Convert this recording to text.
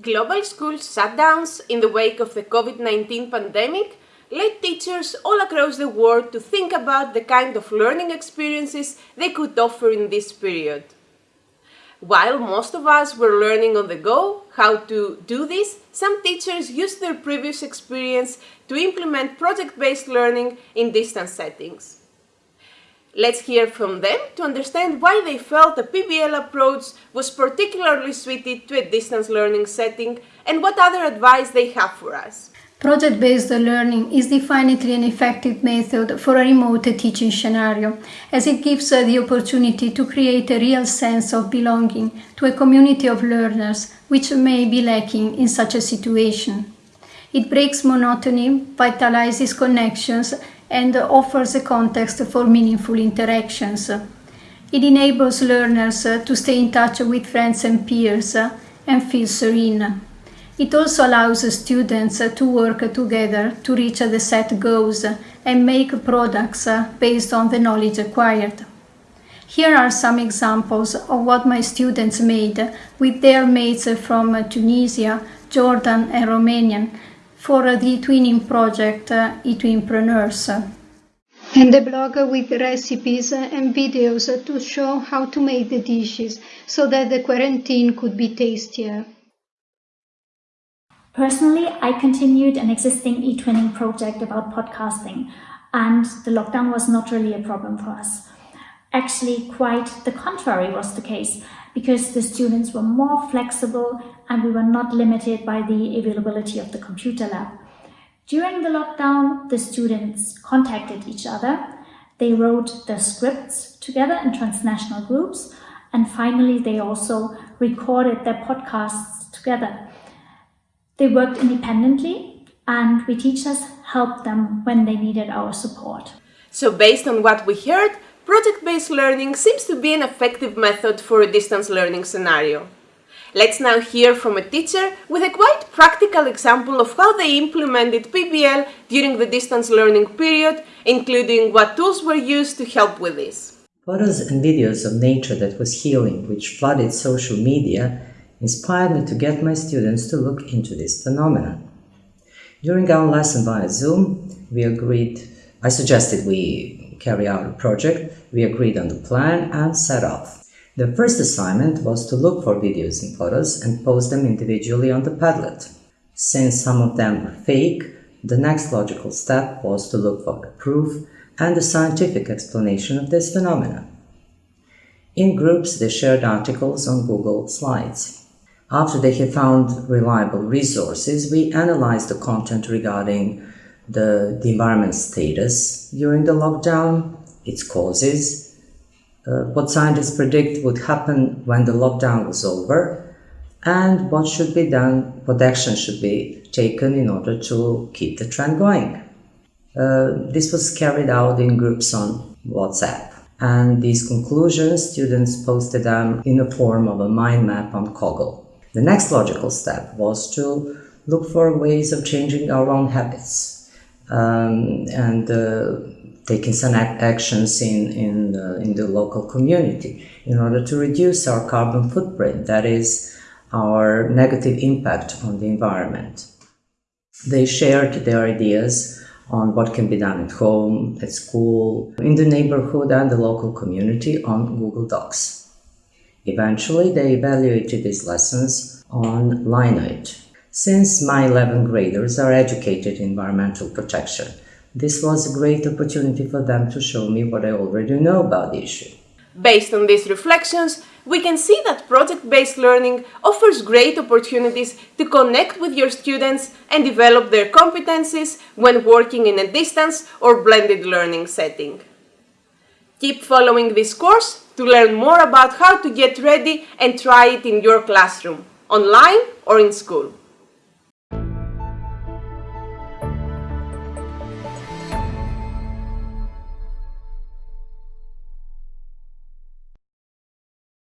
Global school shutdowns in the wake of the COVID-19 pandemic led teachers all across the world to think about the kind of learning experiences they could offer in this period. While most of us were learning on the go how to do this, some teachers used their previous experience to implement project-based learning in distance settings. Let's hear from them to understand why they felt the PBL approach was particularly suited to a distance learning setting and what other advice they have for us. Project-based learning is definitely an effective method for a remote teaching scenario, as it gives uh, the opportunity to create a real sense of belonging to a community of learners which may be lacking in such a situation. It breaks monotony, vitalizes connections, and offers a context for meaningful interactions. It enables learners to stay in touch with friends and peers and feel serene. It also allows students to work together to reach the set goals and make products based on the knowledge acquired. Here are some examples of what my students made with their mates from Tunisia, Jordan and Romania for the twinning project uh, eTwinpreneurs. And a blog with recipes and videos to show how to make the dishes so that the quarantine could be tastier. Personally, I continued an existing eTwinning project about podcasting, and the lockdown was not really a problem for us. Actually, quite the contrary was the case, because the students were more flexible and we were not limited by the availability of the computer lab. During the lockdown, the students contacted each other, they wrote their scripts together in transnational groups, and finally they also recorded their podcasts together. They worked independently and we teachers helped them when they needed our support. So based on what we heard, project-based learning seems to be an effective method for a distance learning scenario. Let's now hear from a teacher with a quite practical example of how they implemented PBL during the distance learning period, including what tools were used to help with this. Photos and videos of nature that was healing, which flooded social media, inspired me to get my students to look into this phenomenon. During our lesson via Zoom, we agreed, I suggested we carry out a project, we agreed on the plan and set off. The first assignment was to look for videos and photos and post them individually on the Padlet. Since some of them were fake, the next logical step was to look for the proof and the scientific explanation of this phenomenon. In groups, they shared articles on Google Slides. After they had found reliable resources, we analyzed the content regarding the, the environment status during the lockdown, its causes, uh, what scientists predict would happen when the lockdown was over, and what should be done, what action should be taken in order to keep the trend going. Uh, this was carried out in groups on WhatsApp. And these conclusions, students posted them in the form of a mind map on Coggle. The next logical step was to look for ways of changing our own habits um, and uh, taking some actions in, in, the, in the local community in order to reduce our carbon footprint, that is, our negative impact on the environment. They shared their ideas on what can be done at home, at school, in the neighborhood and the local community on Google Docs. Eventually, they evaluated these lessons on Lineage. Since my 11th graders are educated in environmental protection, this was a great opportunity for them to show me what I already know about the issue. Based on these reflections, we can see that project-based learning offers great opportunities to connect with your students and develop their competencies when working in a distance or blended learning setting. Keep following this course to learn more about how to get ready and try it in your classroom, online or in school.